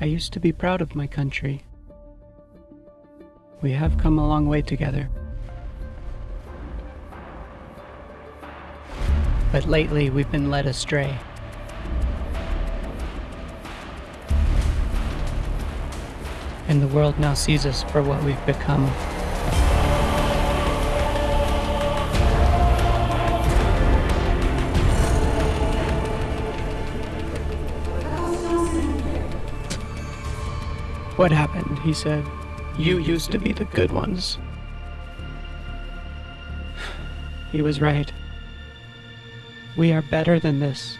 I used to be proud of my country. We have come a long way together. But lately we've been led astray. And the world now sees us for what we've become. What happened? He said. You used to be the good ones. He was right. We are better than this.